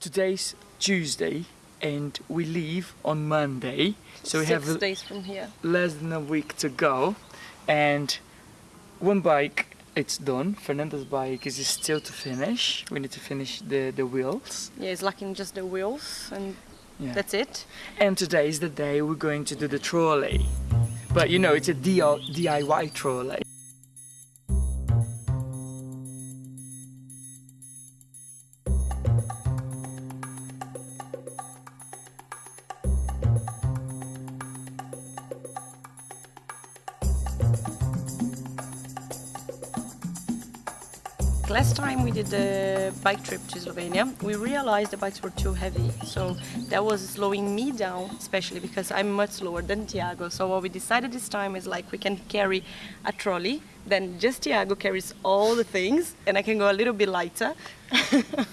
today's Tuesday and we leave on Monday. So we Six have days from here. less than a week to go and one bike it's done. Fernanda's bike is still to finish. We need to finish the, the wheels. Yeah, it's lacking just the wheels and Yeah. that's it. And today is the day we're going to do the trolley. But you know, it's a DIY trolley. Last time we did the bike trip to Slovenia, we realized the bikes were too heavy. So that was slowing me down, especially because I'm much slower than Tiago. So what we decided this time is like we can carry a trolley, then just Tiago carries all the things, and I can go a little bit lighter.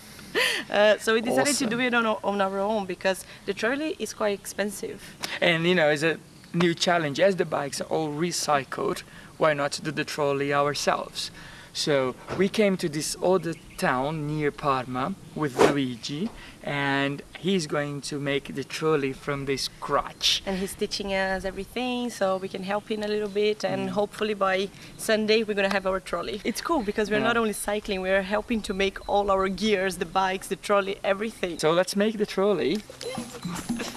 Uh, so we decided Awesome. to do it on our, on our own because the trolley is quite expensive. And you know, it's a new challenge. As the bikes are all recycled, why not do the trolley ourselves? So we came to this other town near Parma with Luigi, and he's going to make the trolley from the scratch. and he's teaching us everything so we can help him a little bit Mm. and hopefully by Sunday we're gonna have our trolley. It's cool because we're Yeah. not only cycling, we're helping to make all our gears, the bikes, the trolley, everything. So let's make the trolley.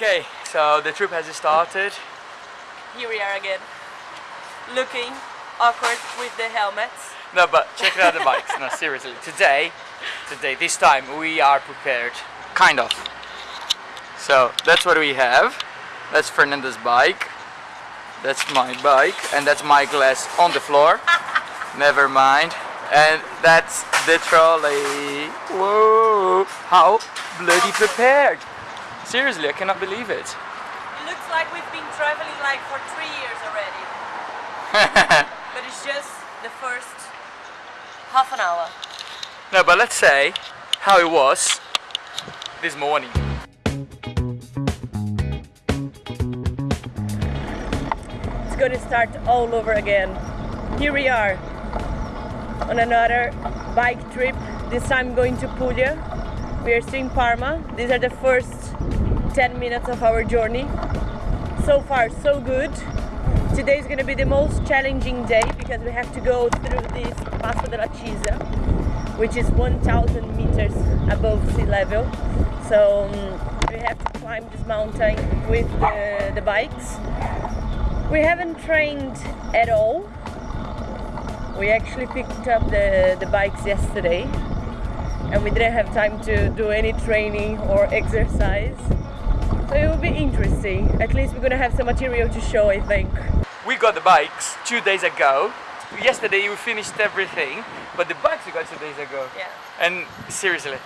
Okay, so the trip has started. Here we are again, looking awkward with the helmets. No, but check out the bikes. No, seriously. Today, today, this time we are prepared. Kind of. So that's what we have. That's Fernanda's bike. That's my bike, and that's my glass on the floor. Never mind. And that's the trolley. Whoa! How bloody prepared! Seriously, I cannot believe it. It looks like we've been traveling like for three years already, but it's just the first half an hour. No, but let's say how it was this morning. It's gonna start all over again. Here we are on another bike trip, this time going to Puglia. We are still in Parma. These are the first 10 minutes of our journey. So far, so good. Today is gonna be the most challenging day because we have to go through this Passo della Cisa. which is 1,000 meters above sea level. So um, we have to climb this mountain with the, the bikes. We haven't trained at all. We actually picked up the, the bikes yesterday and we didn't have time to do any training or exercise. So it will be interesting. At least we're gonna have some material to show, I think. We got the bikes two days ago. Yesterday we finished everything, but the bikes we got two days ago. Yeah. And seriously,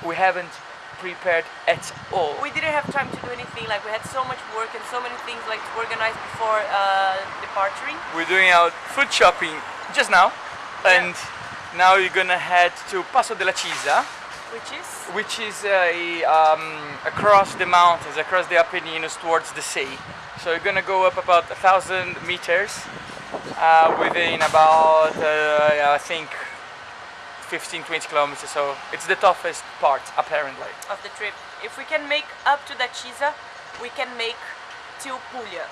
we haven't prepared at all. We didn't have time to do anything. Like we had so much work and so many things like to organize before uh, departing. We're doing our food shopping just now, and now you're gonna head to Passo della Cisa, Which is which is a, um, across the mountains, across the Apennines towards the sea. So you're gonna go up about a thousand meters uh, within about, uh, I think, 15 20 kilometers. So it's the toughest part, apparently. of the trip. If we can make up to the Cisa, we can make till Puglia.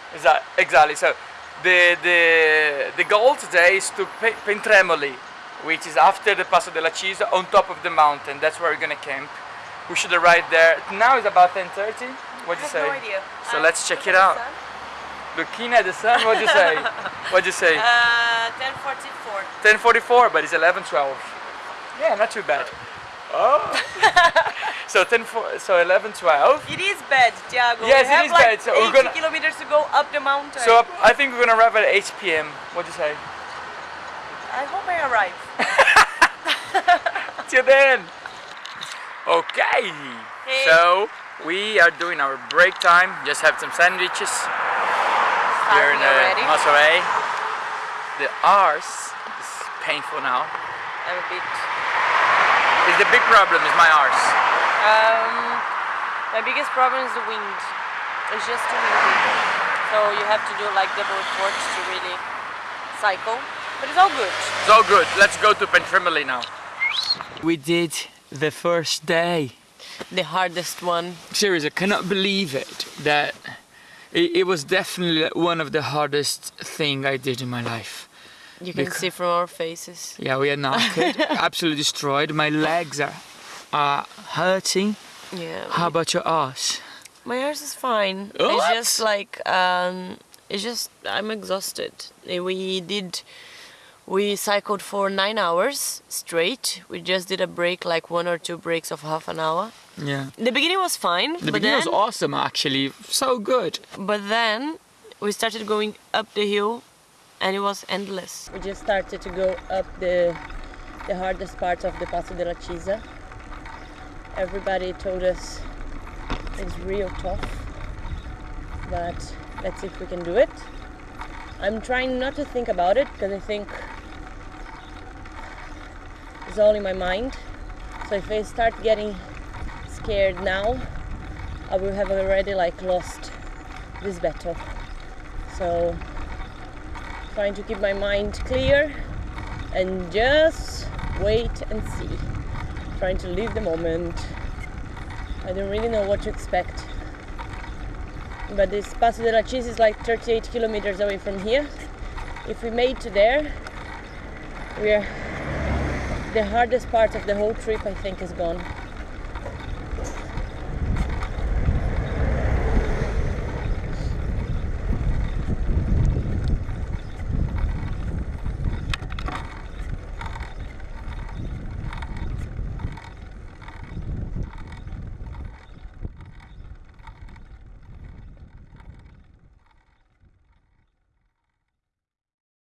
Exactly. So the the the goal today is to Pe- Pontremoli, which is after the Passo della Cisa, on top of the mountain. That's where we're gonna camp. We should arrive there. Now it's about 10:30. What do I you have say? no idea. So Uh, let's check it out. Looking at the sun. What do you say? What do you say? Uh, 10:44. 10:44, but it's 11:12. Yeah, not too bad. Oh. so 10 fo- so 11:12. It is bad, Tiago. Yes, we it is like bad, so we're gonna- kilometers to go up the mountain. So I think we're gonna arrive at 8 p.m. What do you say? I hope I arrive. Till then. Okay. Hey. So we are doing our break time. Just have some sandwiches. We're in Starving uh, already. Monterey. The arse is painful now. I'm a bit. Is the big problem is my arse. Um, my biggest problem is the wind. It's just too windy. So you have to do like double efforts to really cycle. But it's all good. It's all good. Let's go to Pontremoli now. We did the first day. The hardest one. Seriously, I cannot believe it. That it, it was definitely one of the hardest thing I did in my life. You can Bec- see from our faces. Yeah, we are knackered, absolutely destroyed. My legs are uh, hurting. Yeah. How about your ass? My ass is fine. What? It's just like um, it's just I'm exhausted. We did we cycled for nine hours straight. We just did a break, like one or two breaks of half an hour. Yeah. The beginning was fine, The but beginning then was awesome, actually. So good. but then we started going up the hill, and it was endless. We just started to go up the the hardest part of the Passo della Cisa. Everybody told us it's real tough, but let's see if we can do it. I'm trying not to think about it because I think it's all in my mind. So if I start getting scared now, I will have already like lost this battle. So trying to keep my mind clear and just wait and see. Trying to live the moment. I don't really know what to expect. But this Passo della Cisa is like 38 kilometers away from here. If we made to there, we're the hardest part of the whole trip I think is gone.